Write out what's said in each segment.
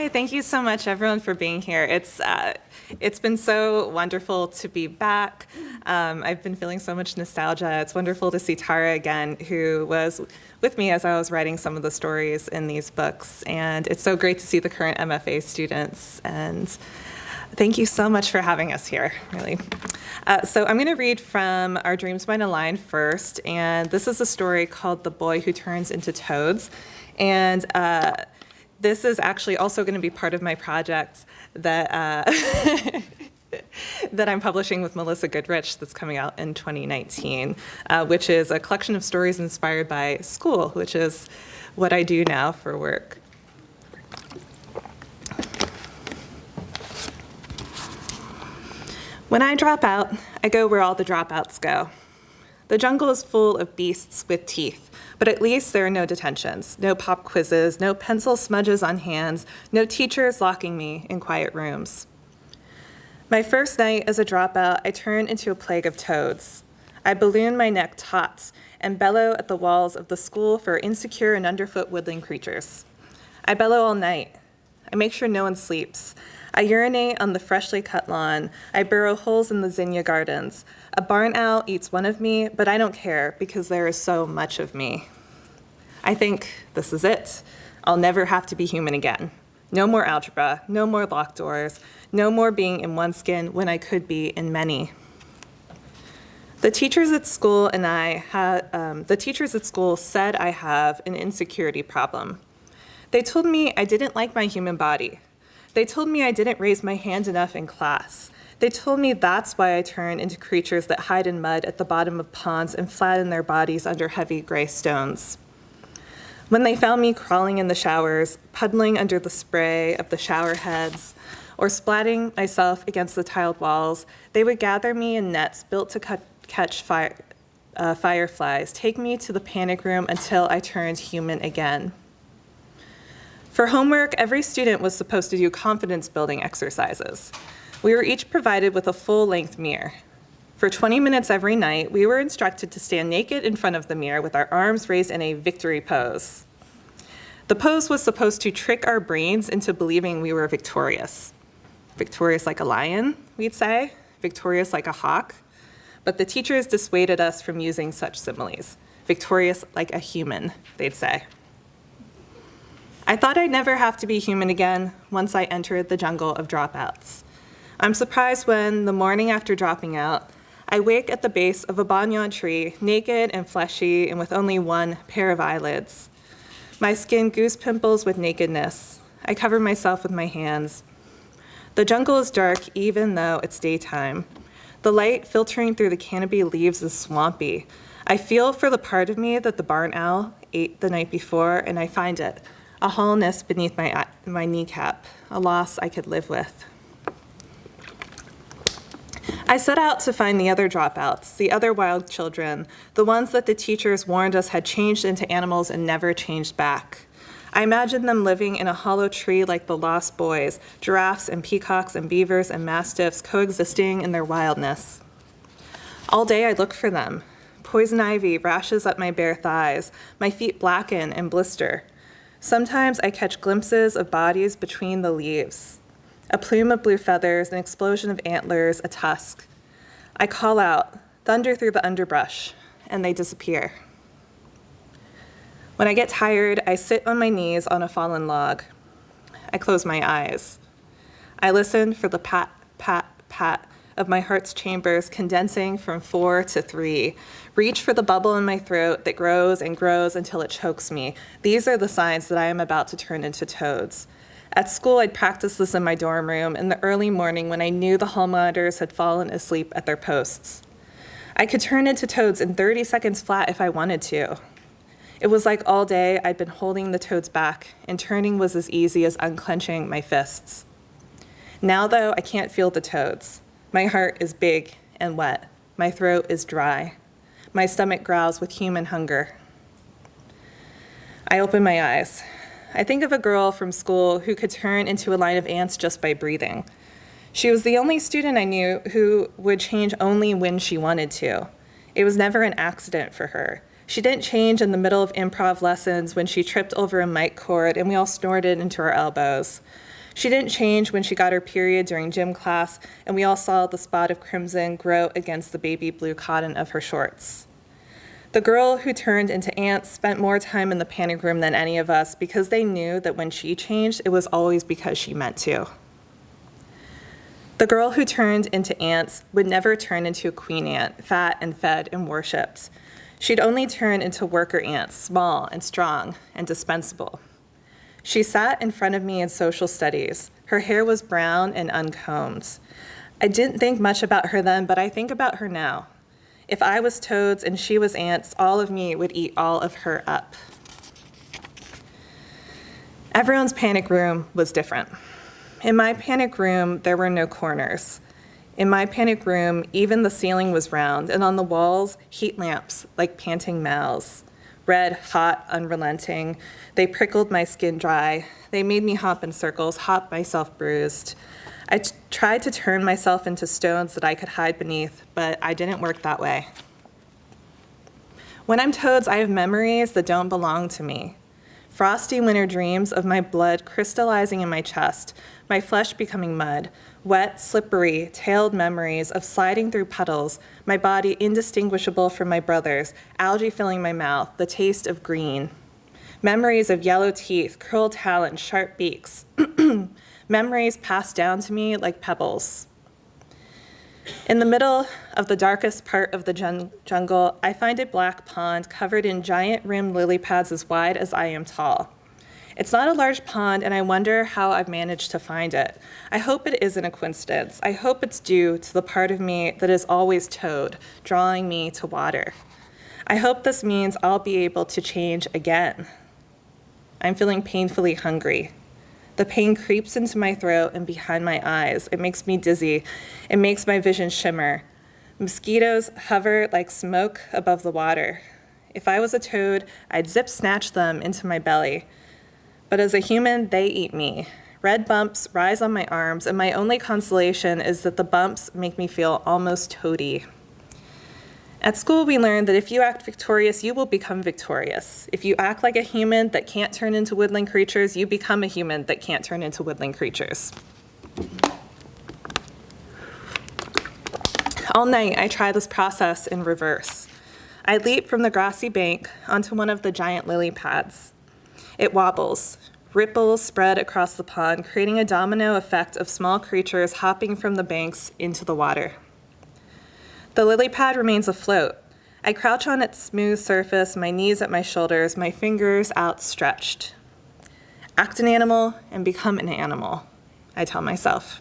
Hi, thank you so much, everyone, for being here. It's uh, it's been so wonderful to be back. Um, I've been feeling so much nostalgia. It's wonderful to see Tara again, who was with me as I was writing some of the stories in these books. And it's so great to see the current MFA students. And thank you so much for having us here, really. Uh, so I'm going to read from Our Dreams Might Align first. And this is a story called The Boy Who Turns into Toads. And uh, this is actually also going to be part of my project that uh, that I'm publishing with Melissa Goodrich that's coming out in 2019, uh, which is a collection of stories inspired by school, which is what I do now for work. When I drop out, I go where all the dropouts go. The jungle is full of beasts with teeth, but at least there are no detentions, no pop quizzes, no pencil smudges on hands, no teachers locking me in quiet rooms. My first night as a dropout, I turn into a plague of toads. I balloon my neck taut and bellow at the walls of the school for insecure and underfoot woodland creatures. I bellow all night. I make sure no one sleeps. I urinate on the freshly cut lawn. I burrow holes in the zinnia gardens. A barn owl eats one of me, but I don't care because there is so much of me. I think this is it. I'll never have to be human again. No more algebra, no more locked doors, no more being in one skin when I could be in many. The teachers at school and I had, um, the teachers at school said I have an insecurity problem. They told me I didn't like my human body. They told me I didn't raise my hand enough in class. They told me that's why I turn into creatures that hide in mud at the bottom of ponds and flatten their bodies under heavy gray stones. When they found me crawling in the showers, puddling under the spray of the shower heads, or splatting myself against the tiled walls, they would gather me in nets built to cut, catch fire, uh, fireflies, take me to the panic room until I turned human again. For homework, every student was supposed to do confidence building exercises. We were each provided with a full-length mirror. For 20 minutes every night, we were instructed to stand naked in front of the mirror with our arms raised in a victory pose. The pose was supposed to trick our brains into believing we were victorious. Victorious like a lion, we'd say, victorious like a hawk. But the teachers dissuaded us from using such similes. Victorious like a human, they'd say. I thought I'd never have to be human again once I entered the jungle of dropouts. I'm surprised when, the morning after dropping out, I wake at the base of a banyan tree, naked and fleshy and with only one pair of eyelids. My skin goose pimples with nakedness. I cover myself with my hands. The jungle is dark even though it's daytime. The light filtering through the canopy leaves is swampy. I feel for the part of me that the barn owl ate the night before and I find it a hollowness beneath my, my kneecap, a loss I could live with. I set out to find the other dropouts, the other wild children, the ones that the teachers warned us had changed into animals and never changed back. I imagined them living in a hollow tree like the lost boys, giraffes and peacocks and beavers and mastiffs coexisting in their wildness. All day I look for them. Poison ivy rashes up my bare thighs, my feet blacken and blister. Sometimes I catch glimpses of bodies between the leaves. A plume of blue feathers, an explosion of antlers, a tusk. I call out, thunder through the underbrush, and they disappear. When I get tired, I sit on my knees on a fallen log. I close my eyes. I listen for the pat, pat, pat of my heart's chambers condensing from four to three. Reach for the bubble in my throat that grows and grows until it chokes me. These are the signs that I am about to turn into toads. At school, I'd practice this in my dorm room in the early morning when I knew the hall monitors had fallen asleep at their posts. I could turn into toads in 30 seconds flat if I wanted to. It was like all day I'd been holding the toads back, and turning was as easy as unclenching my fists. Now, though, I can't feel the toads. My heart is big and wet. My throat is dry. My stomach growls with human hunger. I open my eyes. I think of a girl from school who could turn into a line of ants just by breathing. She was the only student I knew who would change only when she wanted to. It was never an accident for her. She didn't change in the middle of improv lessons when she tripped over a mic cord and we all snorted into our elbows. She didn't change when she got her period during gym class, and we all saw the spot of crimson grow against the baby blue cotton of her shorts. The girl who turned into ants spent more time in the panic room than any of us because they knew that when she changed, it was always because she meant to. The girl who turned into ants would never turn into a queen ant, fat and fed and worshipped. She'd only turn into worker ants, small and strong and dispensable. She sat in front of me in social studies. Her hair was brown and uncombed. I didn't think much about her then, but I think about her now. If I was toads and she was ants, all of me would eat all of her up. Everyone's panic room was different. In my panic room, there were no corners. In my panic room, even the ceiling was round, and on the walls, heat lamps like panting mouths red, hot, unrelenting. They prickled my skin dry. They made me hop in circles, hop myself bruised. I tried to turn myself into stones that I could hide beneath, but I didn't work that way. When I'm toads, I have memories that don't belong to me. Frosty winter dreams of my blood crystallizing in my chest, my flesh becoming mud, wet, slippery, tailed memories of sliding through puddles, my body indistinguishable from my brother's, algae filling my mouth, the taste of green. Memories of yellow teeth, curled talons, sharp beaks. Memories passed down to me like pebbles. In the middle of the darkest part of the jun jungle, I find a black pond covered in giant rimmed lily pads as wide as I am tall. It's not a large pond, and I wonder how I've managed to find it. I hope it isn't a coincidence. I hope it's due to the part of me that is always toad, drawing me to water. I hope this means I'll be able to change again. I'm feeling painfully hungry. The pain creeps into my throat and behind my eyes. It makes me dizzy. It makes my vision shimmer. Mosquitoes hover like smoke above the water. If I was a toad, I'd zip snatch them into my belly. But as a human, they eat me. Red bumps rise on my arms, and my only consolation is that the bumps make me feel almost toady. At school, we learned that if you act victorious, you will become victorious. If you act like a human that can't turn into woodland creatures, you become a human that can't turn into woodland creatures. All night, I try this process in reverse. I leap from the grassy bank onto one of the giant lily pads. It wobbles. Ripples spread across the pond, creating a domino effect of small creatures hopping from the banks into the water. The lily pad remains afloat. I crouch on its smooth surface, my knees at my shoulders, my fingers outstretched. Act an animal and become an animal, I tell myself.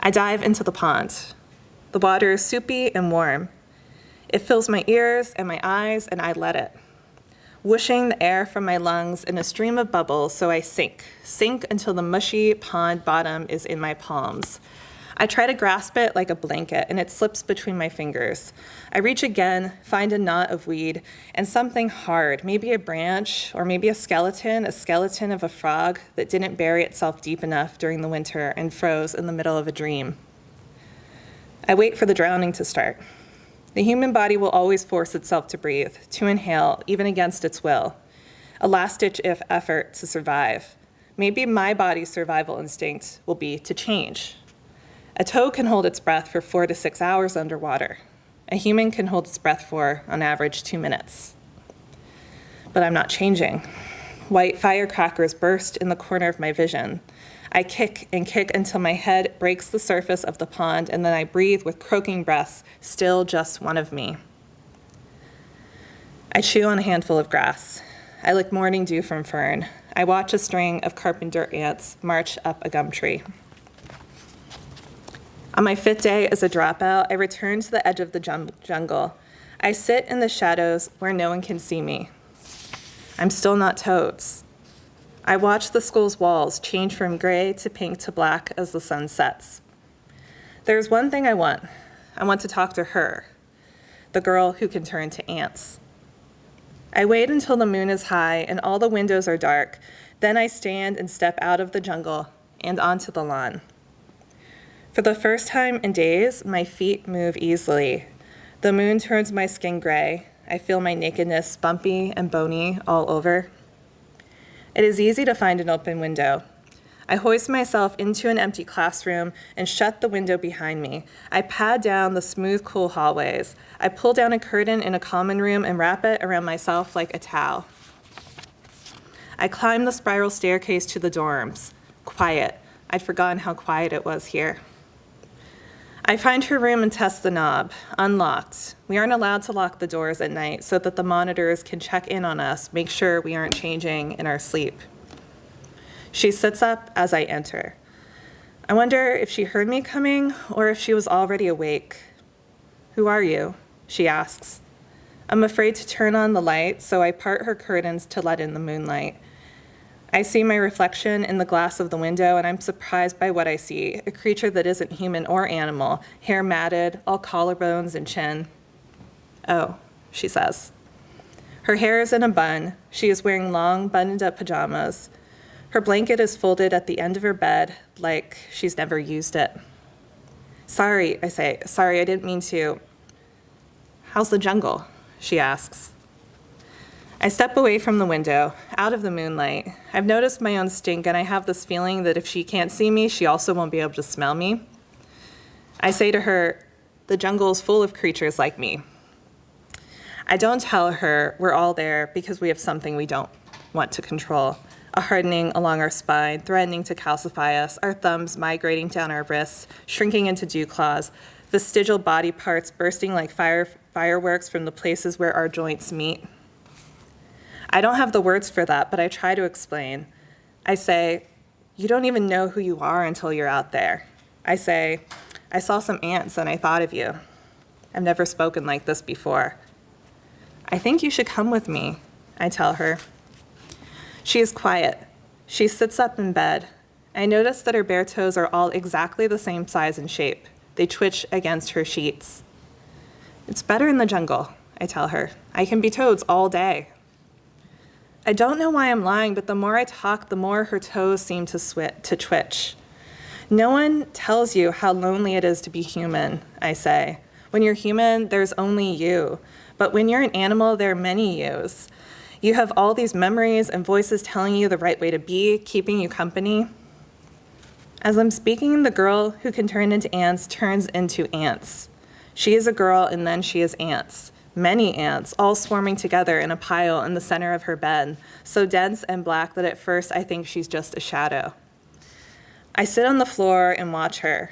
I dive into the pond. The water is soupy and warm. It fills my ears and my eyes, and I let it whooshing the air from my lungs in a stream of bubbles so I sink, sink until the mushy pond bottom is in my palms. I try to grasp it like a blanket and it slips between my fingers. I reach again, find a knot of weed and something hard, maybe a branch or maybe a skeleton, a skeleton of a frog that didn't bury itself deep enough during the winter and froze in the middle of a dream. I wait for the drowning to start. The human body will always force itself to breathe, to inhale, even against its will. A last-ditch if effort to survive. Maybe my body's survival instinct will be to change. A toad can hold its breath for four to six hours underwater. A human can hold its breath for, on average, two minutes. But I'm not changing. White firecrackers burst in the corner of my vision. I kick and kick until my head breaks the surface of the pond, and then I breathe with croaking breaths, still just one of me. I chew on a handful of grass. I lick morning dew from fern. I watch a string of carpenter ants march up a gum tree. On my fifth day as a dropout, I return to the edge of the jungle. I sit in the shadows where no one can see me. I'm still not toads. I watch the school's walls change from gray to pink to black as the sun sets. There's one thing I want. I want to talk to her, the girl who can turn to ants. I wait until the moon is high and all the windows are dark. Then I stand and step out of the jungle and onto the lawn. For the first time in days, my feet move easily. The moon turns my skin gray. I feel my nakedness bumpy and bony all over. It is easy to find an open window. I hoist myself into an empty classroom and shut the window behind me. I pad down the smooth, cool hallways. I pull down a curtain in a common room and wrap it around myself like a towel. I climb the spiral staircase to the dorms. Quiet. I'd forgotten how quiet it was here. I find her room and test the knob, unlocked. We aren't allowed to lock the doors at night so that the monitors can check in on us, make sure we aren't changing in our sleep. She sits up as I enter. I wonder if she heard me coming or if she was already awake. Who are you? She asks. I'm afraid to turn on the light, so I part her curtains to let in the moonlight. I see my reflection in the glass of the window, and I'm surprised by what I see a creature that isn't human or animal, hair matted, all collarbones and chin. Oh, she says. Her hair is in a bun. She is wearing long, buttoned up pajamas. Her blanket is folded at the end of her bed, like she's never used it. Sorry, I say. Sorry, I didn't mean to. How's the jungle? She asks. I step away from the window, out of the moonlight. I've noticed my own stink, and I have this feeling that if she can't see me, she also won't be able to smell me. I say to her, The jungle is full of creatures like me. I don't tell her we're all there because we have something we don't want to control a hardening along our spine, threatening to calcify us, our thumbs migrating down our wrists, shrinking into dew claws, vestigial body parts bursting like fire, fireworks from the places where our joints meet. I don't have the words for that, but I try to explain. I say, You don't even know who you are until you're out there. I say, I saw some ants and I thought of you. I've never spoken like this before. I think you should come with me, I tell her. She is quiet. She sits up in bed. I notice that her bare toes are all exactly the same size and shape. They twitch against her sheets. It's better in the jungle, I tell her. I can be toads all day. I don't know why I'm lying, but the more I talk, the more her toes seem to, sw- to twitch. No one tells you how lonely it is to be human, I say. When you're human, there's only you. But when you're an animal, there are many yous. You have all these memories and voices telling you the right way to be, keeping you company. As I'm speaking, the girl who can turn into ants turns into ants. She is a girl and then she is ants many ants, all swarming together in a pile in the center of her bed, so dense and black that at first I think she's just a shadow. I sit on the floor and watch her.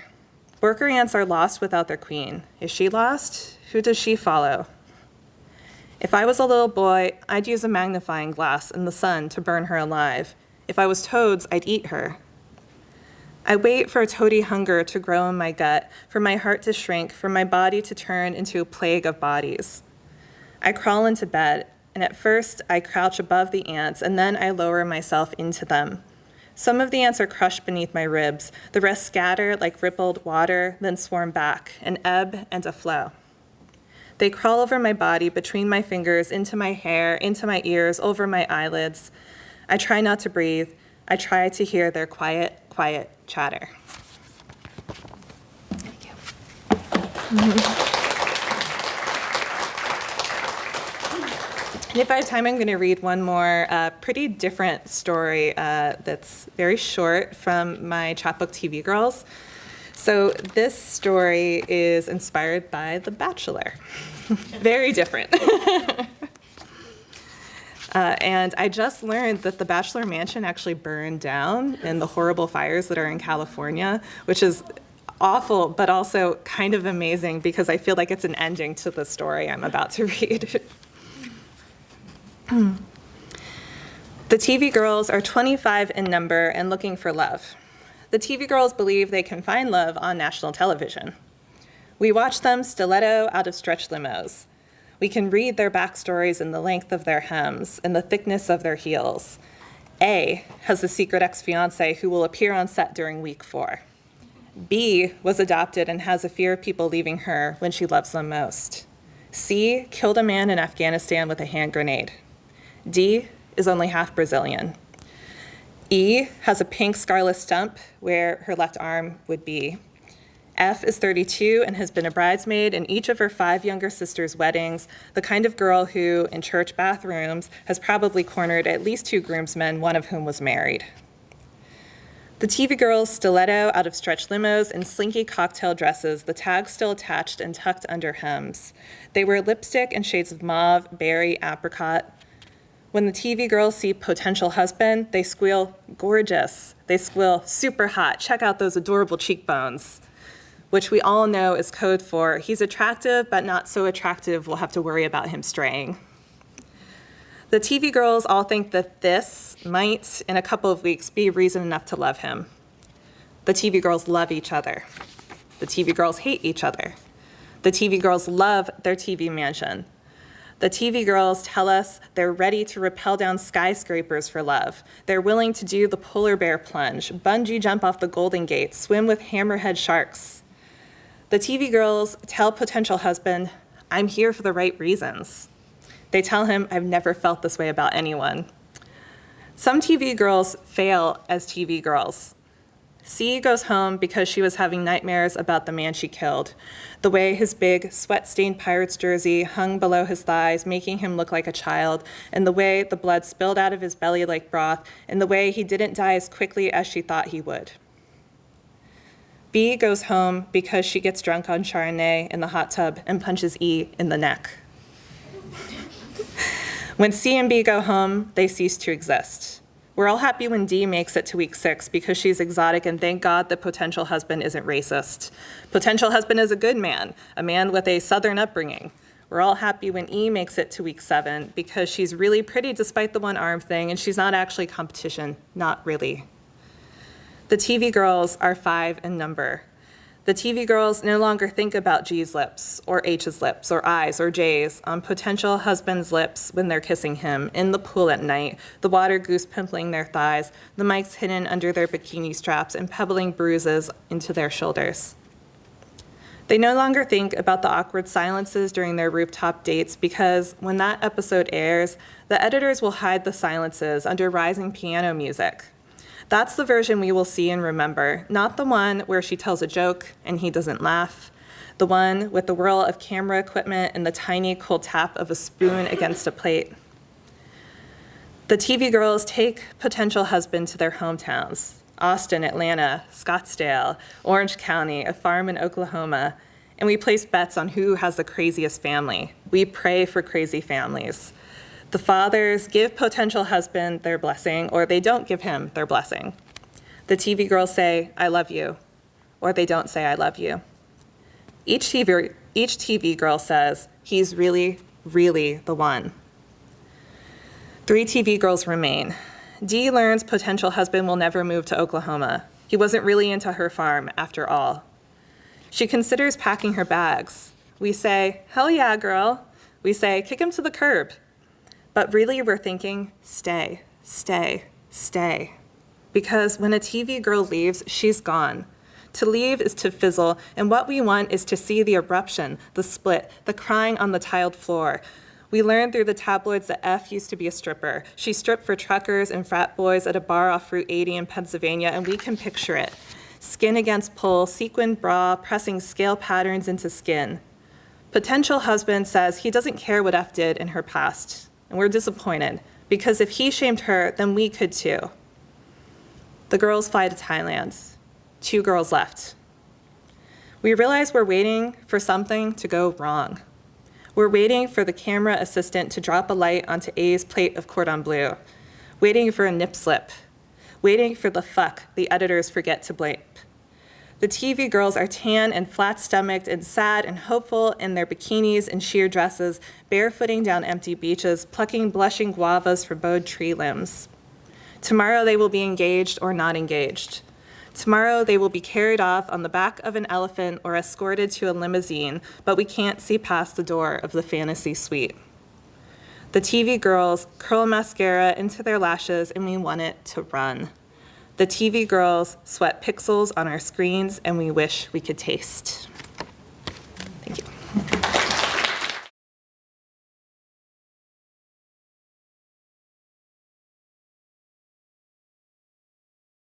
Worker ants are lost without their queen. Is she lost? Who does she follow? If I was a little boy, I'd use a magnifying glass in the sun to burn her alive. If I was toads, I'd eat her. I wait for a toady hunger to grow in my gut, for my heart to shrink, for my body to turn into a plague of bodies. I crawl into bed, and at first I crouch above the ants, and then I lower myself into them. Some of the ants are crushed beneath my ribs, the rest scatter like rippled water, then swarm back, an ebb and a flow. They crawl over my body, between my fingers, into my hair, into my ears, over my eyelids. I try not to breathe. I try to hear their quiet, quiet chatter. Thank you. if I have time, I'm going to read one more uh, pretty different story uh, that's very short from my chapbook TV Girls. So this story is inspired by The Bachelor. very different. uh, and I just learned that the Bachelor Mansion actually burned down in the horrible fires that are in California, which is awful, but also kind of amazing because I feel like it's an ending to the story I'm about to read. The TV girls are 25 in number and looking for love. The TV girls believe they can find love on national television. We watch them stiletto out of stretch limos. We can read their backstories in the length of their hems and the thickness of their heels. A has a secret ex fiance who will appear on set during week four. B was adopted and has a fear of people leaving her when she loves them most. C killed a man in Afghanistan with a hand grenade. D is only half Brazilian. E has a pink scarlet stump where her left arm would be. F is 32 and has been a bridesmaid in each of her five younger sisters' weddings, the kind of girl who, in church bathrooms, has probably cornered at least two groomsmen, one of whom was married. The TV girls stiletto out of stretch limos and slinky cocktail dresses, the tags still attached and tucked under hems. They wear lipstick in shades of mauve, berry, apricot. When the TV girls see potential husband, they squeal, gorgeous. They squeal, super hot. Check out those adorable cheekbones, which we all know is code for he's attractive, but not so attractive, we'll have to worry about him straying. The TV girls all think that this might, in a couple of weeks, be reason enough to love him. The TV girls love each other. The TV girls hate each other. The TV girls love their TV mansion. The TV girls tell us they're ready to rappel down skyscrapers for love. They're willing to do the polar bear plunge, bungee jump off the Golden Gate, swim with hammerhead sharks. The TV girls tell potential husband, I'm here for the right reasons. They tell him, I've never felt this way about anyone. Some TV girls fail as TV girls. C goes home because she was having nightmares about the man she killed. The way his big, sweat-stained Pirates jersey hung below his thighs, making him look like a child, and the way the blood spilled out of his belly like broth, and the way he didn't die as quickly as she thought he would. B goes home because she gets drunk on Chardonnay in the hot tub and punches E in the neck. When C and B go home, they cease to exist. We're all happy when D makes it to week six because she's exotic and thank God the potential husband isn't racist. Potential husband is a good man, a man with a southern upbringing. We're all happy when E makes it to week seven because she's really pretty despite the one arm thing and she's not actually competition, not really. The TV girls are five in number. The TV girls no longer think about G's lips, or H's lips, or I's, or J's on potential husband's lips when they're kissing him, in the pool at night, the water goose pimpling their thighs, the mics hidden under their bikini straps and pebbling bruises into their shoulders. They no longer think about the awkward silences during their rooftop dates because when that episode airs, the editors will hide the silences under rising piano music. That's the version we will see and remember, not the one where she tells a joke and he doesn't laugh, the one with the whirl of camera equipment and the tiny cold tap of a spoon against a plate. The TV girls take potential husband to their hometowns, Austin, Atlanta, Scottsdale, Orange County, a farm in Oklahoma, and we place bets on who has the craziest family. We pray for crazy families. The fathers give potential husband their blessing, or they don't give him their blessing. The TV girls say, I love you, or they don't say, I love you. Each TV, each TV girl says, he's really, really the one. Three TV girls remain. D learns potential husband will never move to Oklahoma. He wasn't really into her farm, after all. She considers packing her bags. We say, hell yeah, girl. We say, kick him to the curb. But really, we're thinking, stay, stay, stay. Because when a TV girl leaves, she's gone. To leave is to fizzle, and what we want is to see the eruption, the split, the crying on the tiled floor. We learned through the tabloids that F used to be a stripper. She stripped for truckers and frat boys at a bar off Route 80 in Pennsylvania, and we can picture it. Skin against pull, sequined bra, pressing scale patterns into skin. Potential husband says he doesn't care what F did in her past and we're disappointed because if he shamed her, then we could too. The girls fly to Thailand. Two girls left. We realize we're waiting for something to go wrong. We're waiting for the camera assistant to drop a light onto A's plate of cordon bleu, waiting for a nip slip, waiting for the fuck the editors forget to blame. The TV girls are tan and flat-stomached and sad and hopeful in their bikinis and sheer dresses, barefooting down empty beaches, plucking blushing guavas from bowed tree limbs. Tomorrow they will be engaged or not engaged. Tomorrow they will be carried off on the back of an elephant or escorted to a limousine, but we can't see past the door of the fantasy suite. The TV girls curl mascara into their lashes and we want it to run. The TV girls sweat pixels on our screens and we wish we could taste. Thank you.